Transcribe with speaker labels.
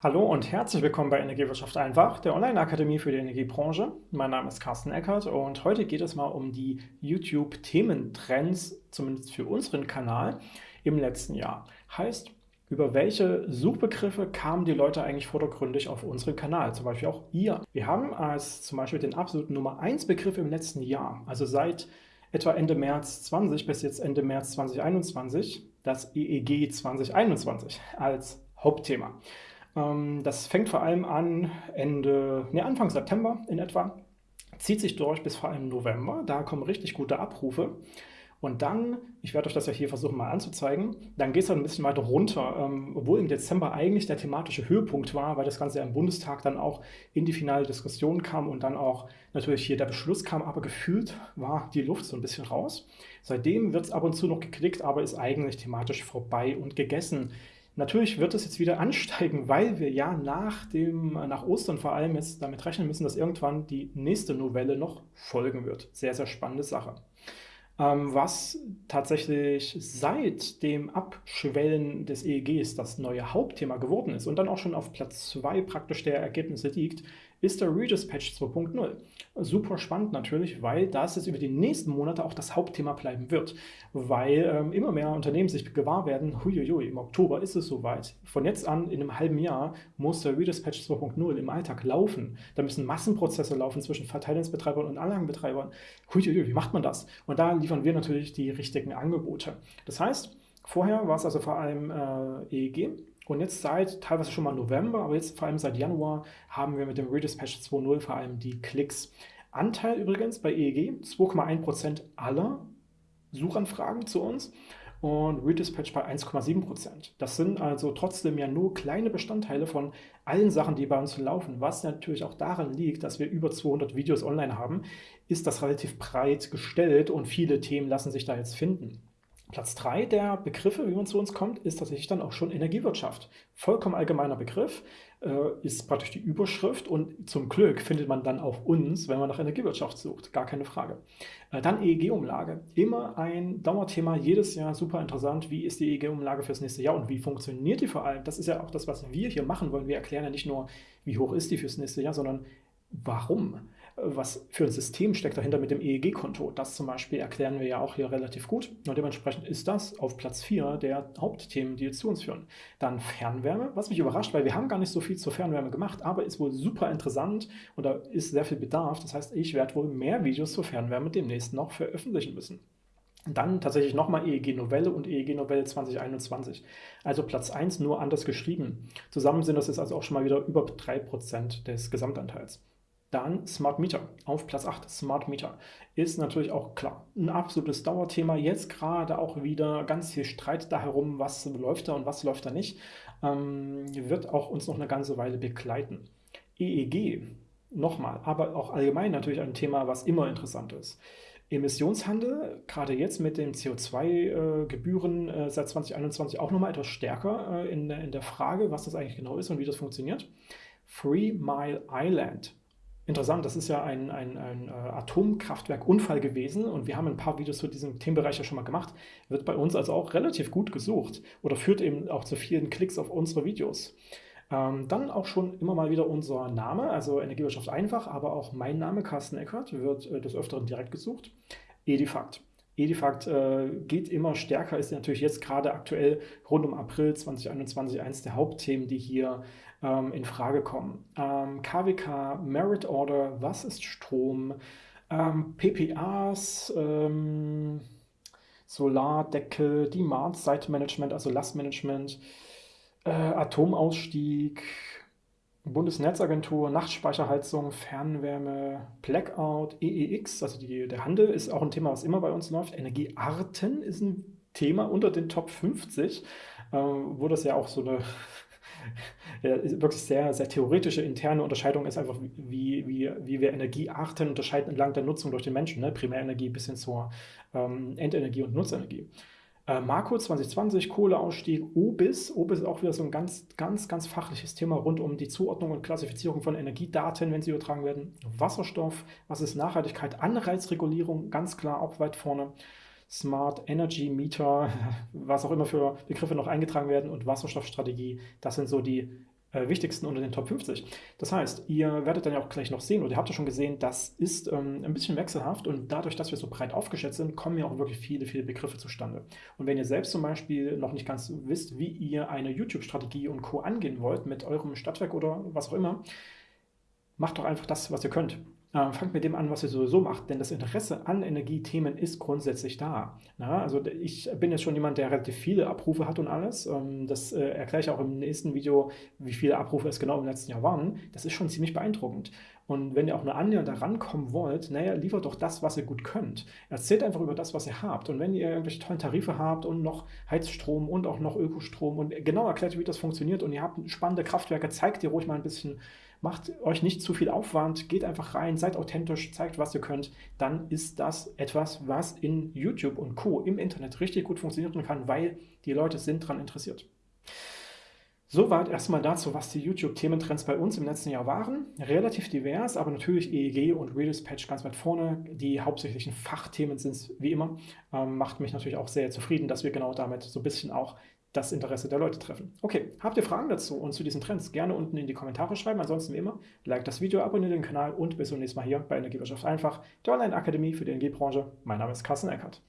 Speaker 1: Hallo und herzlich willkommen bei Energiewirtschaft einfach, der Online-Akademie für die Energiebranche. Mein Name ist Carsten Eckert und heute geht es mal um die YouTube-Thementrends, zumindest für unseren Kanal, im letzten Jahr. Heißt, über welche Suchbegriffe kamen die Leute eigentlich vordergründig auf unseren Kanal, zum Beispiel auch ihr. Wir haben als zum Beispiel den absoluten Nummer 1 Begriff im letzten Jahr, also seit etwa Ende März 20 bis jetzt Ende März 2021, das EEG 2021 als Hauptthema. Ähm, das fängt vor allem an Ende, nee, Anfang September in etwa, zieht sich durch bis vor allem November. Da kommen richtig gute Abrufe. Und dann, ich werde euch das ja hier versuchen mal anzuzeigen, dann geht es dann ein bisschen weiter runter, ähm, obwohl im Dezember eigentlich der thematische Höhepunkt war, weil das Ganze ja im Bundestag dann auch in die finale Diskussion kam und dann auch natürlich hier der Beschluss kam, aber gefühlt war die Luft so ein bisschen raus. Seitdem wird es ab und zu noch geklickt, aber ist eigentlich thematisch vorbei und gegessen. Natürlich wird es jetzt wieder ansteigen, weil wir ja nach, dem, nach Ostern vor allem jetzt damit rechnen müssen, dass irgendwann die nächste Novelle noch folgen wird. Sehr, sehr spannende Sache. Ähm, was tatsächlich seit dem Abschwellen des EEGs das neue Hauptthema geworden ist und dann auch schon auf Platz 2 praktisch der Ergebnisse liegt, ist der Patch 2.0. Super spannend natürlich, weil das jetzt über die nächsten Monate auch das Hauptthema bleiben wird, weil ähm, immer mehr Unternehmen sich gewahr werden, huiuiui, im Oktober ist es soweit. Von jetzt an, in einem halben Jahr, muss der Patch 2.0 im Alltag laufen. Da müssen Massenprozesse laufen zwischen Verteilungsbetreibern und Anlagenbetreibern. Huiuiui, wie macht man das? Und da liefern wir natürlich die richtigen Angebote. Das heißt, vorher war es also vor allem äh, EEG, und jetzt seit teilweise schon mal November, aber jetzt vor allem seit Januar haben wir mit dem Redispatch 2.0 vor allem die Klicks. Anteil übrigens bei EEG 2,1% aller Suchanfragen zu uns und Redispatch bei 1,7%. Das sind also trotzdem ja nur kleine Bestandteile von allen Sachen, die bei uns laufen. Was natürlich auch daran liegt, dass wir über 200 Videos online haben, ist das relativ breit gestellt und viele Themen lassen sich da jetzt finden. Platz 3 der Begriffe, wie man zu uns kommt, ist tatsächlich dann auch schon Energiewirtschaft. Vollkommen allgemeiner Begriff, äh, ist praktisch die Überschrift und zum Glück findet man dann auch uns, wenn man nach Energiewirtschaft sucht, gar keine Frage. Äh, dann EEG-Umlage, immer ein Dauerthema, jedes Jahr super interessant. Wie ist die EEG-Umlage fürs nächste Jahr und wie funktioniert die vor allem? Das ist ja auch das, was wir hier machen wollen. Wir erklären ja nicht nur, wie hoch ist die fürs nächste Jahr, sondern warum was für ein System steckt dahinter mit dem EEG-Konto. Das zum Beispiel erklären wir ja auch hier relativ gut. Und dementsprechend ist das auf Platz 4 der Hauptthemen, die jetzt zu uns führen. Dann Fernwärme, was mich überrascht, weil wir haben gar nicht so viel zur Fernwärme gemacht, aber ist wohl super interessant und da ist sehr viel Bedarf. Das heißt, ich werde wohl mehr Videos zur Fernwärme demnächst noch veröffentlichen müssen. Dann tatsächlich nochmal EEG-Novelle und EEG-Novelle 2021. Also Platz 1 nur anders geschrieben. Zusammen sind das jetzt also auch schon mal wieder über 3% des Gesamtanteils. Dann Smart Meter auf Platz 8. Smart Meter ist natürlich auch klar ein absolutes Dauerthema. Jetzt gerade auch wieder ganz viel Streit da herum, was läuft da und was läuft da nicht. Ähm, wird auch uns noch eine ganze Weile begleiten. EEG, nochmal, aber auch allgemein natürlich ein Thema, was immer interessant ist. Emissionshandel, gerade jetzt mit den CO2-Gebühren äh, äh, seit 2021 auch nochmal etwas stärker äh, in, in der Frage, was das eigentlich genau ist und wie das funktioniert. Free Mile Island Interessant, das ist ja ein, ein, ein äh, Atomkraftwerkunfall gewesen und wir haben ein paar Videos zu diesem Themenbereich ja schon mal gemacht. Wird bei uns also auch relativ gut gesucht oder führt eben auch zu vielen Klicks auf unsere Videos. Ähm, dann auch schon immer mal wieder unser Name, also Energiewirtschaft einfach, aber auch mein Name, Carsten Eckert, wird äh, des Öfteren direkt gesucht. Edifakt. Edifakt äh, geht immer stärker, ist natürlich jetzt gerade aktuell rund um April 2021 eines der Hauptthemen, die hier ähm, in Frage kommen. Ähm, KWK, Merit Order, was ist Strom, ähm, PPAs, ähm, Solardeckel, Demand-Side-Management, also Lastmanagement, äh, Atomausstieg, Bundesnetzagentur, Nachtspeicherheizung, Fernwärme, Blackout, EEX, also die, der Handel ist auch ein Thema, was immer bei uns läuft. Energiearten ist ein Thema unter den Top 50, äh, wo das ja auch so eine wirklich sehr, sehr theoretische interne Unterscheidung ist einfach, wie, wie, wie wir Energiearten unterscheiden entlang der Nutzung durch den Menschen, ne? Primärenergie bis hin zur ähm, Endenergie und Nutzenergie. Äh, Marco 2020, Kohleausstieg, OBIS. OBIS ist auch wieder so ein ganz, ganz, ganz fachliches Thema rund um die Zuordnung und Klassifizierung von Energiedaten, wenn sie übertragen werden. Wasserstoff, was ist Nachhaltigkeit, Anreizregulierung, ganz klar auch weit vorne. Smart Energy Meter, was auch immer für Begriffe noch eingetragen werden und Wasserstoffstrategie. Das sind so die äh, wichtigsten unter den Top 50. Das heißt, ihr werdet dann ja auch gleich noch sehen, oder ihr habt ja schon gesehen, das ist ähm, ein bisschen wechselhaft und dadurch, dass wir so breit aufgeschätzt sind, kommen ja auch wirklich viele, viele Begriffe zustande. Und wenn ihr selbst zum Beispiel noch nicht ganz wisst, wie ihr eine YouTube-Strategie und Co. angehen wollt mit eurem Stadtwerk oder was auch immer, macht doch einfach das, was ihr könnt. Ähm, fangt mit dem an, was ihr sowieso macht, denn das Interesse an Energiethemen ist grundsätzlich da. Na, also ich bin jetzt schon jemand, der relativ viele Abrufe hat und alles. Ähm, das äh, erkläre ich auch im nächsten Video, wie viele Abrufe es genau im letzten Jahr waren. Das ist schon ziemlich beeindruckend. Und wenn ihr auch nur annähernd da rankommen wollt, naja, liefert doch das, was ihr gut könnt. Erzählt einfach über das, was ihr habt. Und wenn ihr irgendwelche tollen Tarife habt und noch Heizstrom und auch noch Ökostrom und genau erklärt, wie das funktioniert und ihr habt spannende Kraftwerke, zeigt ihr ruhig mal ein bisschen Macht euch nicht zu viel Aufwand, geht einfach rein, seid authentisch, zeigt, was ihr könnt. Dann ist das etwas, was in YouTube und Co. im Internet richtig gut funktionieren kann, weil die Leute sind daran interessiert. Soweit erstmal dazu, was die YouTube-Thementrends bei uns im letzten Jahr waren. Relativ divers, aber natürlich EEG und Redispatch ganz weit vorne. Die hauptsächlichen Fachthemen sind es wie immer. Ähm, macht mich natürlich auch sehr zufrieden, dass wir genau damit so ein bisschen auch das Interesse der Leute treffen. Okay, habt ihr Fragen dazu und zu diesen Trends? Gerne unten in die Kommentare schreiben. Ansonsten wie immer, like das Video, abonniert den Kanal und bis zum nächsten Mal hier bei Energiewirtschaft einfach, der Online-Akademie für die Energiebranche. Mein Name ist Carsten Eckert.